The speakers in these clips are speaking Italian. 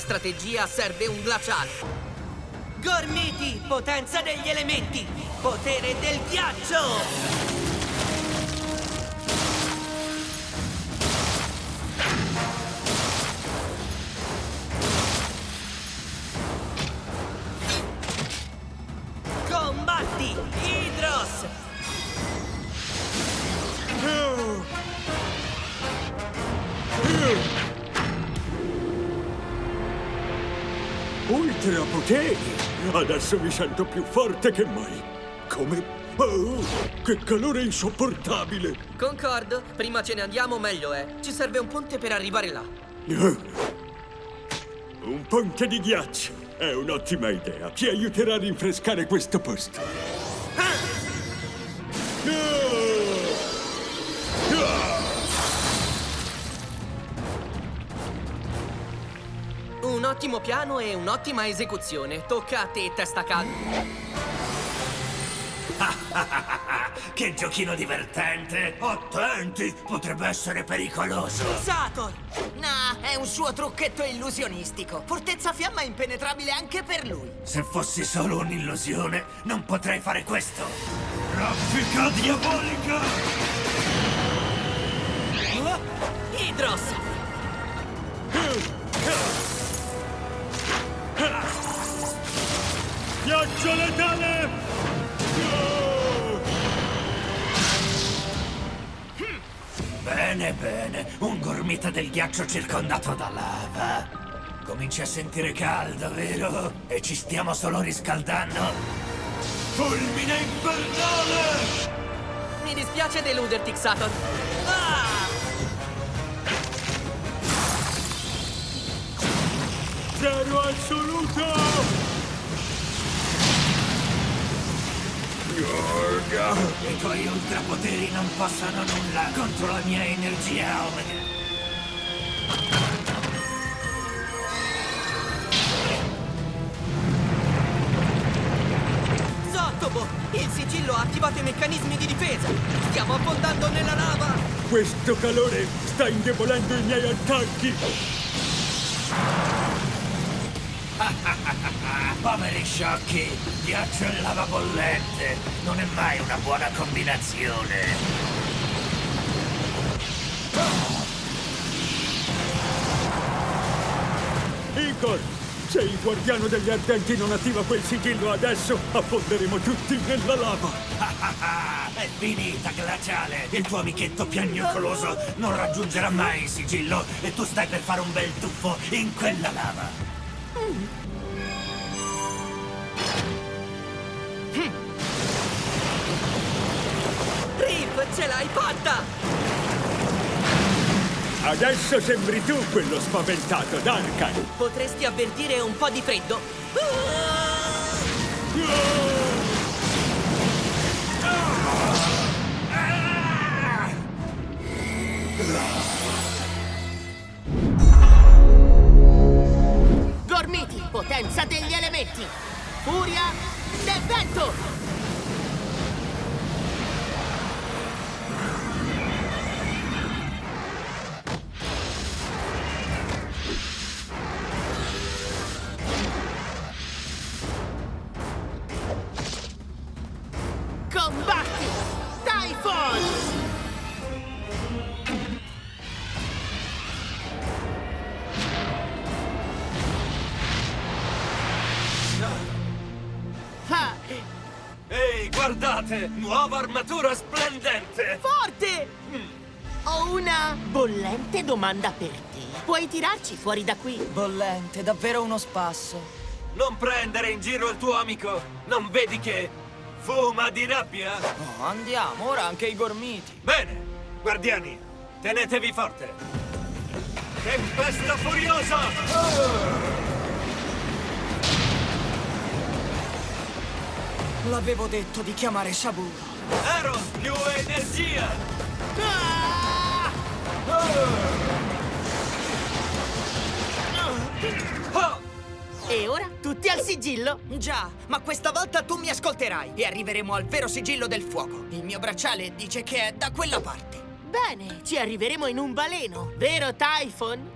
strategia serve un glaciale. Gormiti, potenza degli elementi! Potere del ghiaccio! Ultra poteri! Adesso mi sento più forte che mai. Come... Oh, che calore insopportabile! Concordo, prima ce ne andiamo meglio è. Ci serve un ponte per arrivare là. Eh. Un ponte di ghiaccio. È un'ottima idea. Ci aiuterà a rinfrescare questo posto. Un ottimo piano e un'ottima esecuzione. Tocca a te, testa calda. Che giochino divertente! Attenti, potrebbe essere pericoloso! Sator! No, è un suo trucchetto illusionistico. Fortezza fiamma impenetrabile anche per lui. Se fossi solo un'illusione, non potrei fare questo! Raffica diabolica! Bene, bene, un gormita del ghiaccio circondato da lava. Cominci a sentire caldo, vero? E ci stiamo solo riscaldando? Fulmine infernale! Mi dispiace deluderti, Xator. Ah! Zero assoluto! I tuoi ultrapoteri non possono nulla contro la mia energia Omega. Zottobo! Il sigillo ha attivato i meccanismi di difesa! Stiamo affondando nella lava! Questo calore sta indebolendo i miei attacchi! Poveri sciocchi, ghiaccio e lava bollente. Non è mai una buona combinazione. Igor, se il guardiano degli ardenti non attiva quel sigillo adesso, affonderemo tutti nella lava! È finita, glaciale! Il tuo amichetto piagnucoloso non raggiungerà mai il sigillo e tu stai per fare un bel tuffo in quella lava. Rip, ce l'hai fatta! Adesso sembri tu quello spaventato, Duncan! Potresti avvertire un po' di freddo? Gormiti, potenza degli elementi. Furia del vento. Combatti! Typhon! Guardate! Nuova armatura splendente! forte! Ho una bollente domanda per te. Puoi tirarci fuori da qui? Bollente, davvero uno spasso. Non prendere in giro il tuo amico! Non vedi che fuma di rabbia? Oh, andiamo, ora anche i gormiti. Bene, guardiani, tenetevi forte! Tempesta furiosa! L'avevo detto di chiamare Saburo. Ero più energia! Ah! Oh! E ora tutti al sigillo? Già, ma questa volta tu mi ascolterai e arriveremo al vero sigillo del fuoco. Il mio bracciale dice che è da quella parte. Bene, ci arriveremo in un baleno, vero Typhon?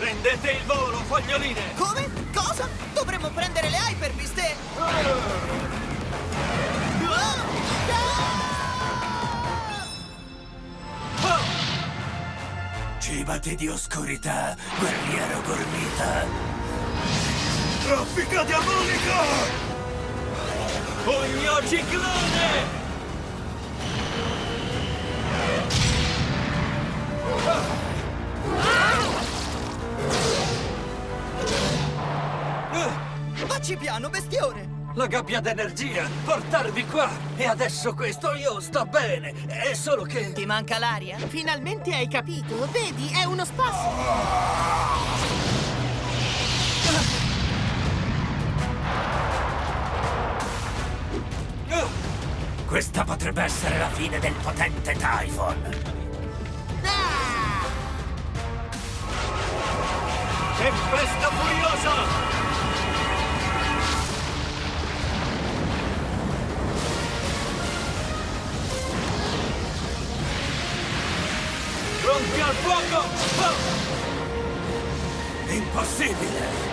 Prendete il volo, foglioline! Come? Cosa? Dovremmo prendere le Hyper Beast e... Cibati di oscurità, guerriero gormita! Traffica diabolica! Pugno ciclone! Piano, bestione! La gabbia d'energia! Portarvi qua! E adesso questo, io sto bene! È solo che... Ti manca l'aria? Finalmente hai capito? Vedi, è uno spasso. Questa potrebbe essere la fine del potente Typhon! Ah! Tempesta furiosa! Impossibile!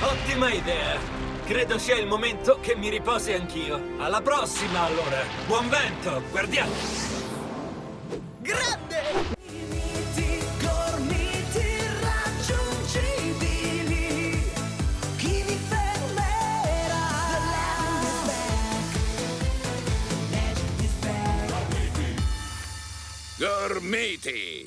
Ottima idea! Credo sia il momento che mi riposi anch'io. Alla prossima, allora! Buon vento! Guardiamo! matey.